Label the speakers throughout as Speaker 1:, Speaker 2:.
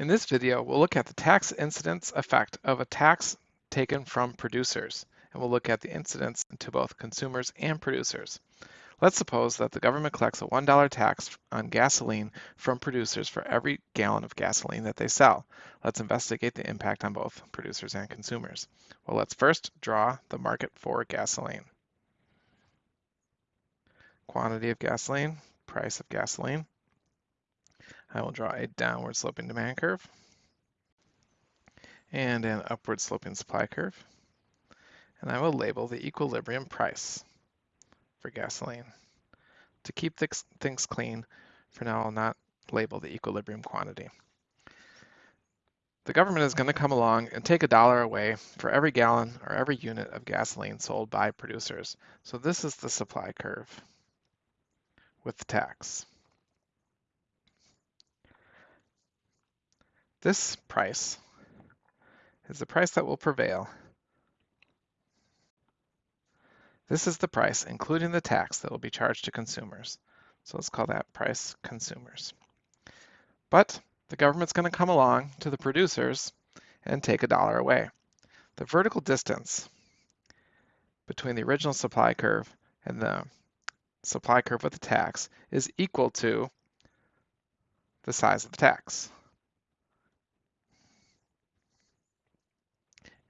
Speaker 1: In this video, we'll look at the tax incidence effect of a tax taken from producers, and we'll look at the incidence to both consumers and producers. Let's suppose that the government collects a $1 tax on gasoline from producers for every gallon of gasoline that they sell. Let's investigate the impact on both producers and consumers. Well, let's first draw the market for gasoline. Quantity of gasoline, price of gasoline. I will draw a downward sloping demand curve and an upward sloping supply curve. And I will label the equilibrium price for gasoline. To keep things clean, for now I'll not label the equilibrium quantity. The government is going to come along and take a dollar away for every gallon or every unit of gasoline sold by producers. So this is the supply curve with the tax. This price is the price that will prevail. This is the price, including the tax that will be charged to consumers. So let's call that price consumers. But the government's going to come along to the producers and take a dollar away. The vertical distance between the original supply curve and the supply curve with the tax is equal to the size of the tax.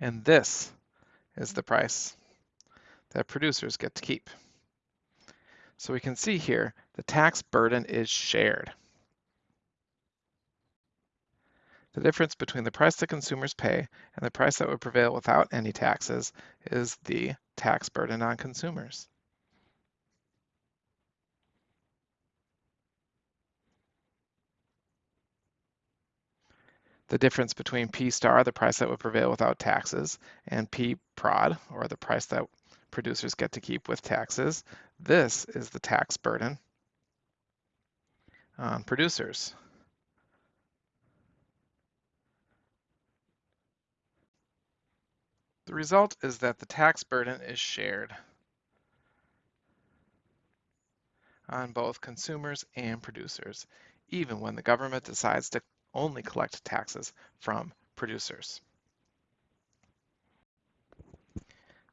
Speaker 1: And this is the price that producers get to keep. So we can see here the tax burden is shared. The difference between the price that consumers pay and the price that would prevail without any taxes is the tax burden on consumers. The difference between P star, the price that would prevail without taxes, and P prod, or the price that producers get to keep with taxes. This is the tax burden on producers. The result is that the tax burden is shared on both consumers and producers, even when the government decides to only collect taxes from producers.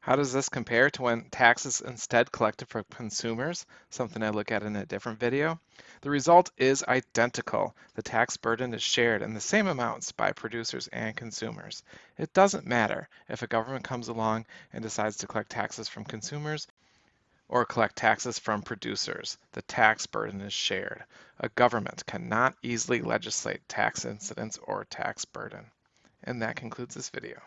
Speaker 1: How does this compare to when taxes instead collected from consumers, something I look at in a different video? The result is identical. The tax burden is shared in the same amounts by producers and consumers. It doesn't matter if a government comes along and decides to collect taxes from consumers or collect taxes from producers. The tax burden is shared. A government cannot easily legislate tax incidence or tax burden. And that concludes this video.